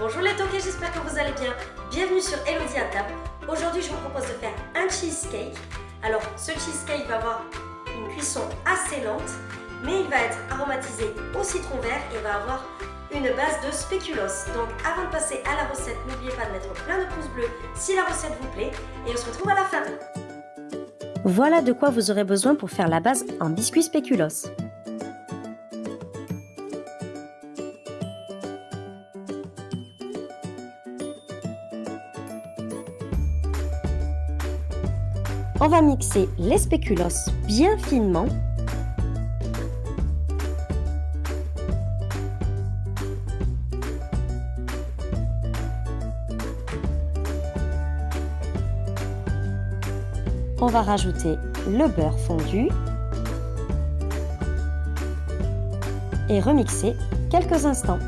Bonjour les toqués, j'espère que vous allez bien. Bienvenue sur Elodie à table. Aujourd'hui, je vous propose de faire un cheesecake. Alors, ce cheesecake va avoir une cuisson assez lente, mais il va être aromatisé au citron vert et va avoir une base de spéculoos. Donc, avant de passer à la recette, n'oubliez pas de mettre plein de pouces bleus si la recette vous plaît. Et on se retrouve à la fin. Voilà de quoi vous aurez besoin pour faire la base en biscuit spéculoos. On va mixer les spéculoos bien finement. On va rajouter le beurre fondu et remixer quelques instants.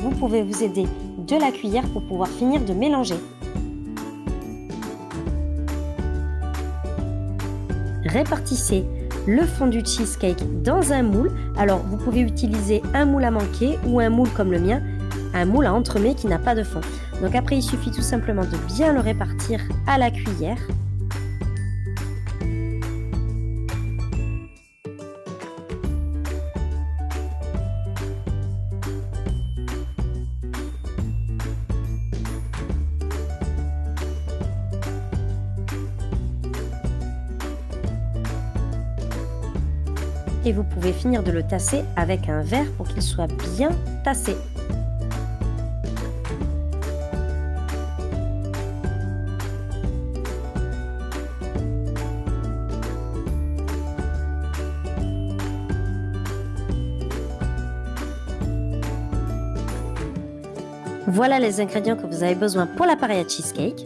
Vous pouvez vous aider de la cuillère pour pouvoir finir de mélanger. Répartissez le fond du cheesecake dans un moule. Alors vous pouvez utiliser un moule à manquer ou un moule comme le mien, un moule à entremets qui n'a pas de fond. Donc après il suffit tout simplement de bien le répartir à la cuillère et vous pouvez finir de le tasser avec un verre pour qu'il soit bien tassé. Voilà les ingrédients que vous avez besoin pour l'appareil à cheesecake.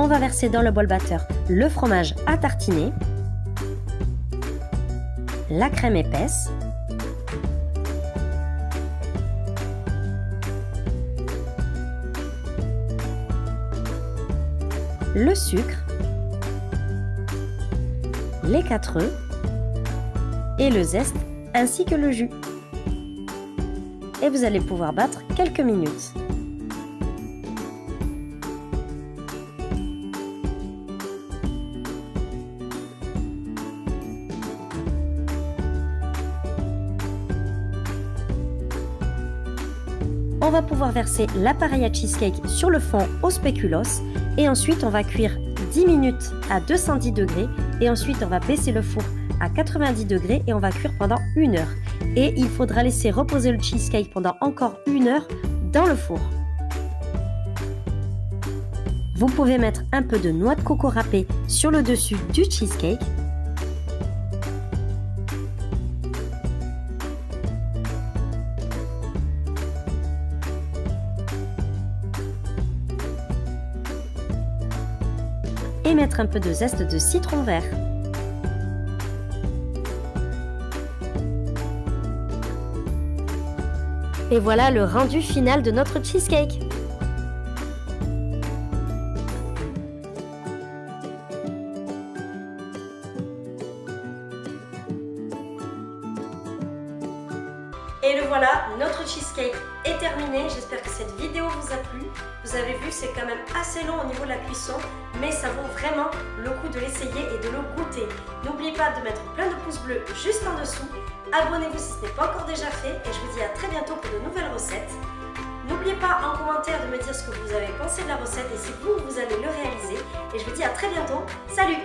On va verser dans le bol batteur le fromage à tartiner, la crème épaisse, le sucre, les quatre œufs et le zeste ainsi que le jus. Et vous allez pouvoir battre quelques minutes. On va pouvoir verser l'appareil à cheesecake sur le fond au spéculoos et ensuite on va cuire 10 minutes à 210 degrés et ensuite on va baisser le four à 90 degrés et on va cuire pendant une heure. Et il faudra laisser reposer le cheesecake pendant encore une heure dans le four. Vous pouvez mettre un peu de noix de coco râpée sur le dessus du cheesecake et mettre un peu de zeste de citron vert. Et voilà le rendu final de notre cheesecake. Et le voilà, notre cheesecake est terminé. J'espère que cette vidéo vous a plu. Vous avez vu, c'est quand même assez long au niveau de la cuisson, mais ça vaut vraiment le coup de l'essayer et de le goûter. N'oubliez pas de mettre plein de pouces bleus juste en dessous. Abonnez-vous si ce n'est pas encore déjà fait et je vous dis à très bientôt pour de nouvelles recettes. N'oubliez pas en commentaire de me dire ce que vous avez pensé de la recette et si vous, vous allez le réaliser. Et je vous dis à très bientôt. Salut